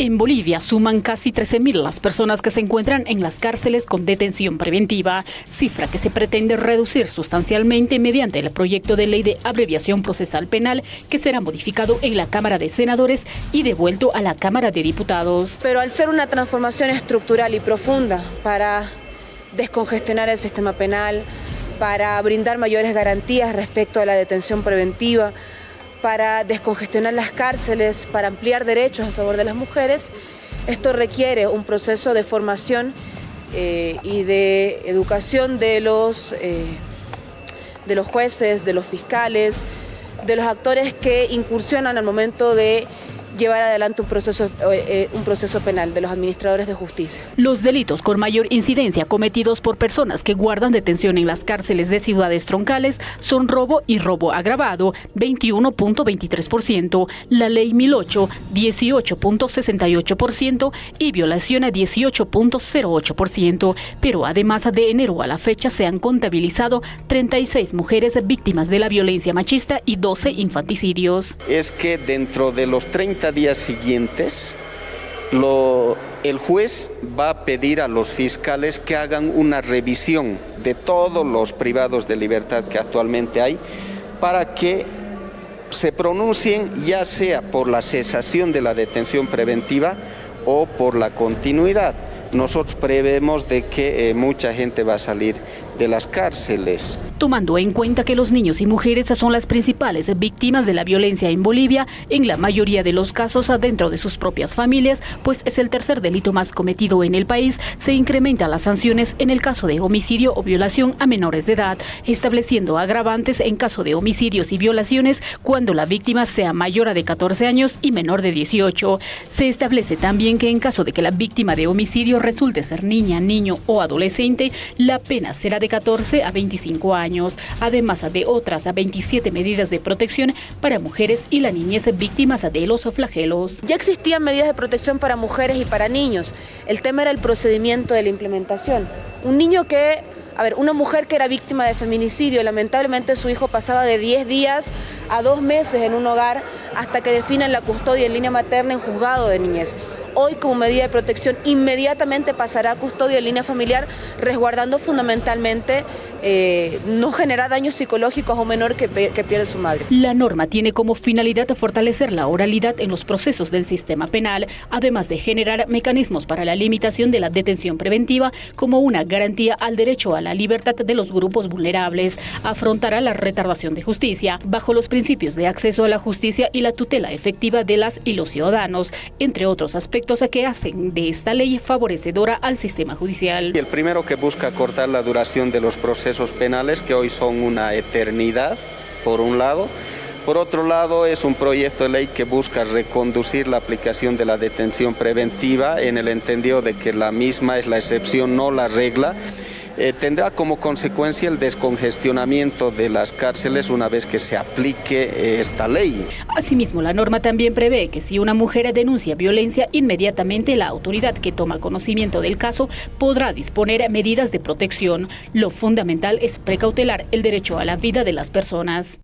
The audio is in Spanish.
En Bolivia suman casi 13.000 las personas que se encuentran en las cárceles con detención preventiva, cifra que se pretende reducir sustancialmente mediante el proyecto de ley de abreviación procesal penal que será modificado en la Cámara de Senadores y devuelto a la Cámara de Diputados. Pero al ser una transformación estructural y profunda para descongestionar el sistema penal, para brindar mayores garantías respecto a la detención preventiva, para descongestionar las cárceles, para ampliar derechos a favor de las mujeres. Esto requiere un proceso de formación eh, y de educación de los, eh, de los jueces, de los fiscales, de los actores que incursionan al momento de llevar adelante un proceso, eh, eh, un proceso penal de los administradores de justicia. Los delitos con mayor incidencia cometidos por personas que guardan detención en las cárceles de ciudades troncales son robo y robo agravado, 21.23%, la ley 1008, 18.68% y violación a 18.08%, pero además de enero a la fecha se han contabilizado 36 mujeres víctimas de la violencia machista y 12 infanticidios. Es que dentro de los 30 días siguientes, el juez va a pedir a los fiscales que hagan una revisión de todos los privados de libertad que actualmente hay para que se pronuncien ya sea por la cesación de la detención preventiva o por la continuidad. Nosotros prevemos de que eh, mucha gente va a salir de las cárceles. Tomando en cuenta que los niños y mujeres son las principales víctimas de la violencia en Bolivia, en la mayoría de los casos dentro de sus propias familias, pues es el tercer delito más cometido en el país, se incrementan las sanciones en el caso de homicidio o violación a menores de edad, estableciendo agravantes en caso de homicidios y violaciones cuando la víctima sea mayor de 14 años y menor de 18. Se establece también que en caso de que la víctima de homicidio resulte ser niña, niño o adolescente, la pena será de 14 a 25 años, además de otras a 27 medidas de protección para mujeres y la niñez víctimas de los flagelos. Ya existían medidas de protección para mujeres y para niños. El tema era el procedimiento de la implementación. Un niño que a ver, una mujer que era víctima de feminicidio, lamentablemente su hijo pasaba de 10 días a 2 meses en un hogar hasta que definen la custodia en línea materna en juzgado de niñez hoy como medida de protección inmediatamente pasará a custodia en línea familiar, resguardando fundamentalmente eh, no generar daños psicológicos a un menor que, que pierde su madre. La norma tiene como finalidad fortalecer la oralidad en los procesos del sistema penal, además de generar mecanismos para la limitación de la detención preventiva como una garantía al derecho a la libertad de los grupos vulnerables. Afrontará la retardación de justicia bajo los principios de acceso a la justicia y la tutela efectiva de las y los ciudadanos, entre otros aspectos que hacen de esta ley favorecedora al sistema judicial. El primero que busca cortar la duración de los procesos penales, que hoy son una eternidad, por un lado. Por otro lado, es un proyecto de ley que busca reconducir la aplicación de la detención preventiva en el entendido de que la misma es la excepción, no la regla. Eh, tendrá como consecuencia el descongestionamiento de las cárceles una vez que se aplique eh, esta ley. Asimismo, la norma también prevé que si una mujer denuncia violencia, inmediatamente la autoridad que toma conocimiento del caso podrá disponer medidas de protección. Lo fundamental es precautelar el derecho a la vida de las personas.